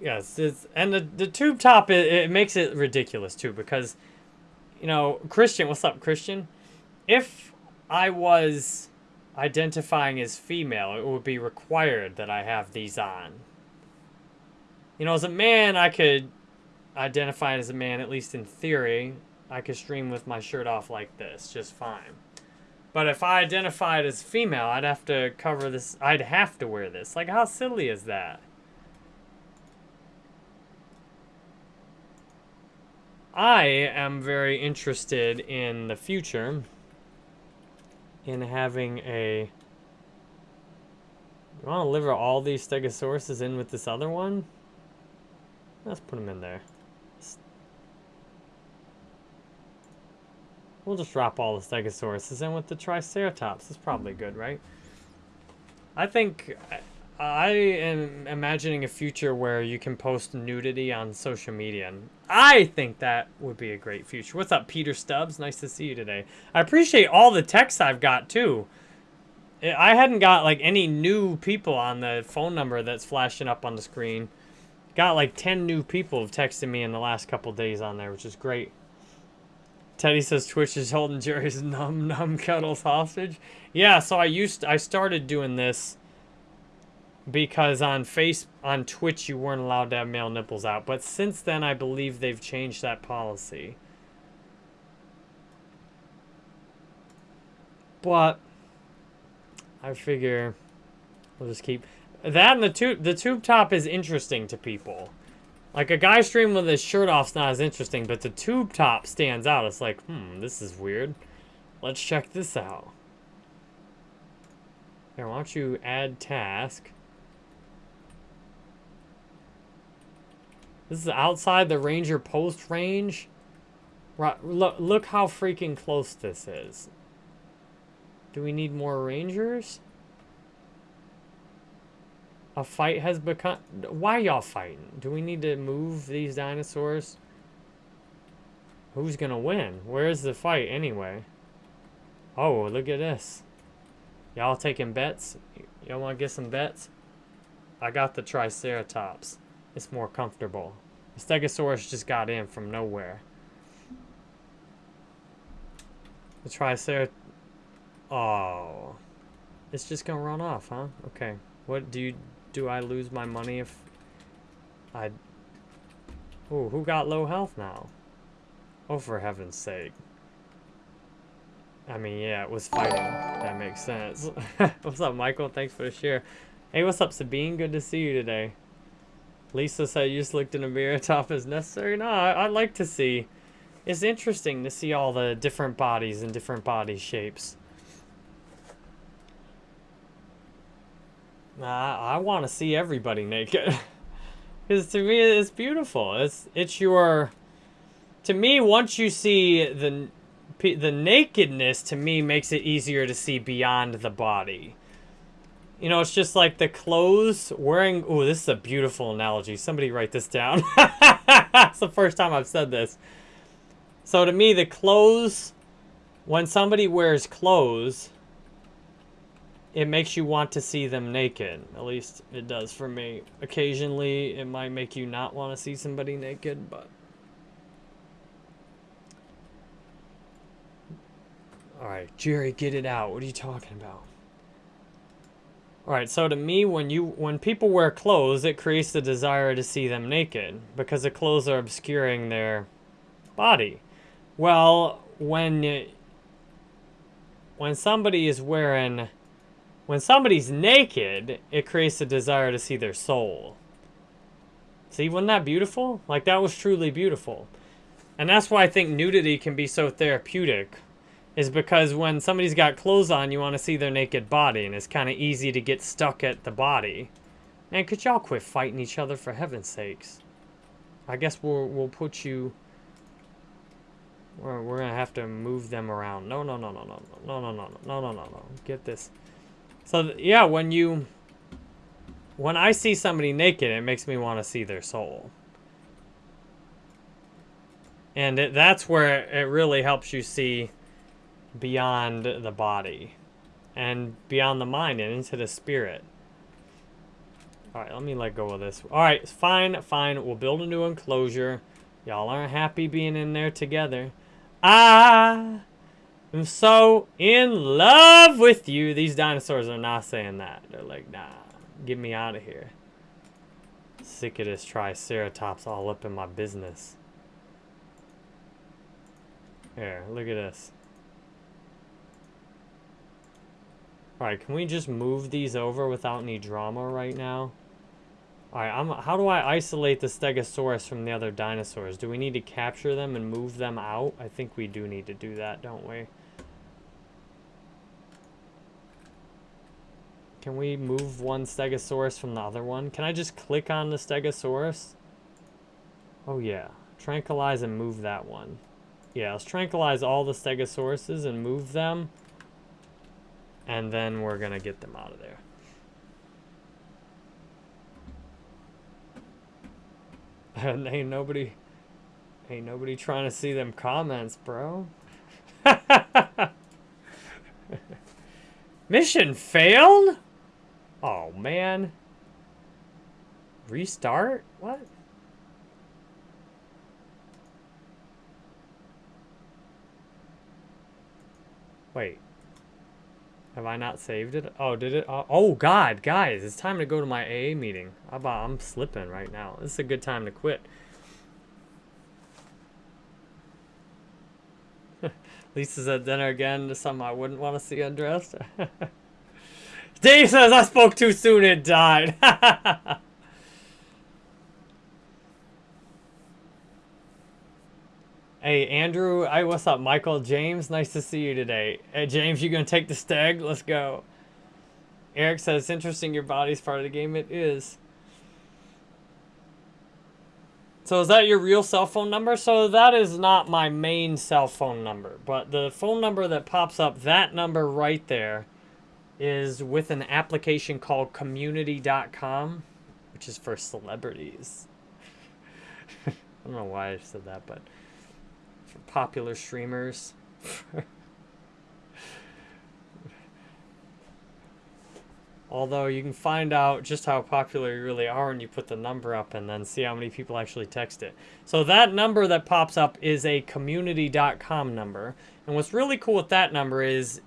Speaker 1: Yes, it's, and the, the tube top, it, it makes it ridiculous, too, because, you know, Christian, what's up, Christian? If I was identifying as female, it would be required that I have these on. You know, as a man, I could identify as a man, at least in theory. I could stream with my shirt off like this, just fine. But if I identified as female, I'd have to cover this, I'd have to wear this. Like, how silly is that? I am very interested in the future in having a... You want to deliver all these stegosauruses in with this other one? Let's put them in there. We'll just drop all the stegosauruses in with the triceratops. It's probably good, right? I think I am imagining a future where you can post nudity on social media. And I think that would be a great future. What's up, Peter Stubbs? Nice to see you today. I appreciate all the texts I've got, too. I hadn't got, like, any new people on the phone number that's flashing up on the screen. Got, like, 10 new people have texted me in the last couple days on there, which is great. Teddy says Twitch is holding Jerry's num num cuddles hostage. Yeah, so I used I started doing this because on face on Twitch you weren't allowed to have male nipples out. But since then, I believe they've changed that policy. But I figure we'll just keep that and the tube. The tube top is interesting to people. Like a guy streaming with his shirt off's not as interesting, but the tube top stands out. It's like, hmm, this is weird. Let's check this out. Here, why don't you add task? This is outside the ranger post range. Right, look, look how freaking close this is. Do we need more rangers? A fight has become... Why y'all fighting? Do we need to move these dinosaurs? Who's gonna win? Where's the fight anyway? Oh, look at this. Y'all taking bets? Y'all want to get some bets? I got the Triceratops. It's more comfortable. The Stegosaurus just got in from nowhere. The Triceratops... Oh. It's just gonna run off, huh? Okay. What do you... Do I lose my money if... I... Oh, who got low health now? Oh, for heaven's sake. I mean, yeah, it was fighting. That makes sense. what's up, Michael? Thanks for the share. Hey, what's up, Sabine? Good to see you today. Lisa said you just looked in a mirror top is necessary. No, I, would like to see. It's interesting to see all the different bodies and different body shapes. I, I want to see everybody naked. Because to me, it's beautiful. It's, it's your... To me, once you see the, the nakedness, to me, makes it easier to see beyond the body. You know, it's just like the clothes wearing... Oh, this is a beautiful analogy. Somebody write this down. it's the first time I've said this. So to me, the clothes... When somebody wears clothes, it makes you want to see them naked. At least it does for me. Occasionally, it might make you not want to see somebody naked, but... Alright, Jerry, get it out. What are you talking about? Alright, so to me, when you when people wear clothes, it creates the desire to see them naked because the clothes are obscuring their body. Well, when when somebody is wearing when somebody's naked, it creates a desire to see their soul. See, wasn't that beautiful? Like, that was truly beautiful. And that's why I think nudity can be so therapeutic is because when somebody's got clothes on, you want to see their naked body, and it's kind of easy to get stuck at the body. Man, could y'all quit fighting each other for heaven's sakes? I guess we'll, we'll put you... We're, we're gonna have to move them around. No, no, no, no, no, no, no, no, no, no, no, no, no. Get this. So, yeah, when you... When I see somebody naked, it makes me want to see their soul. And it, that's where it really helps you see beyond the body and beyond the mind and into the spirit. All right, let me let go of this. All right, fine, fine. We'll build a new enclosure. Y'all aren't happy being in there together. I am so in love with you. These dinosaurs are not saying that. They're like, nah, get me out of here. Sick of this triceratops all up in my business. Here, look at this. Alright, can we just move these over without any drama right now? Alright, I'm, how do I isolate the Stegosaurus from the other dinosaurs? Do we need to capture them and move them out? I think we do need to do that, don't we? Can we move one Stegosaurus from the other one? Can I just click on the Stegosaurus? Oh yeah. Tranquilize and move that one. Yeah, let's tranquilize all the Stegosauruses and move them. And then we're going to get them out of there. And ain't nobody, ain't nobody trying to see them comments, bro. Mission failed? Oh, man. Restart? What? Wait. Have I not saved it? Oh, did it? Uh, oh, God, guys, it's time to go to my AA meeting. I'm slipping right now. This is a good time to quit. Lisa's at dinner again. To something I wouldn't want to see undressed. Dave says I spoke too soon and died. Hey, Andrew. Hey, what's up? Michael, James, nice to see you today. Hey, James, you gonna take the stag? Let's go. Eric says, it's interesting your body's part of the game. It is. So is that your real cell phone number? So that is not my main cell phone number. But the phone number that pops up, that number right there, is with an application called community.com, which is for celebrities. I don't know why I said that, but for popular streamers. Although you can find out just how popular you really are when you put the number up and then see how many people actually text it. So that number that pops up is a community.com number. And what's really cool with that number is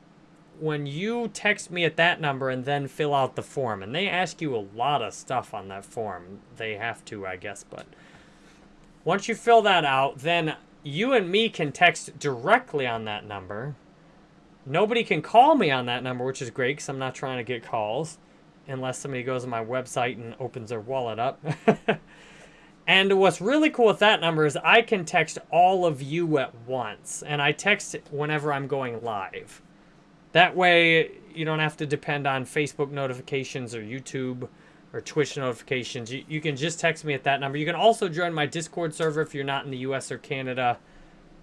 Speaker 1: when you text me at that number and then fill out the form, and they ask you a lot of stuff on that form. They have to, I guess, but once you fill that out, then you and me can text directly on that number. Nobody can call me on that number, which is great because I'm not trying to get calls unless somebody goes on my website and opens their wallet up. and what's really cool with that number is I can text all of you at once. And I text whenever I'm going live. That way, you don't have to depend on Facebook notifications or YouTube or Twitch notifications, you, you can just text me at that number. You can also join my Discord server if you're not in the US or Canada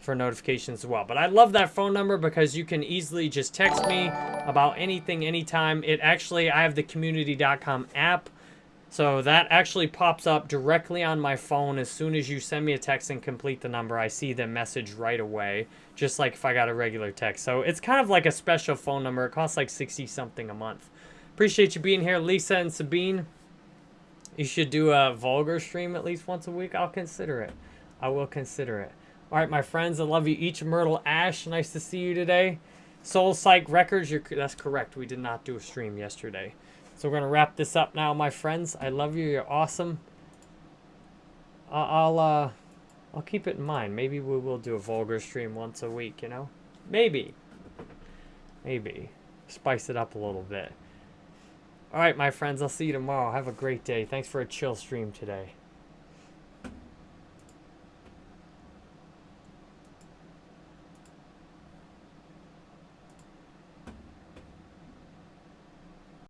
Speaker 1: for notifications as well. But I love that phone number because you can easily just text me about anything, anytime. It actually, I have the community.com app. So that actually pops up directly on my phone as soon as you send me a text and complete the number. I see the message right away, just like if I got a regular text. So it's kind of like a special phone number. It costs like 60 something a month. Appreciate you being here, Lisa and Sabine. You should do a vulgar stream at least once a week. I'll consider it. I will consider it. All right, my friends, I love you each. Myrtle Ash, nice to see you today. Soul Psych Records, you're, that's correct. We did not do a stream yesterday. So we're going to wrap this up now, my friends. I love you. You're awesome. I'll, uh, I'll keep it in mind. Maybe we will do a vulgar stream once a week, you know? Maybe. Maybe. Spice it up a little bit. All right, my friends, I'll see you tomorrow. Have a great day. Thanks for a chill stream today.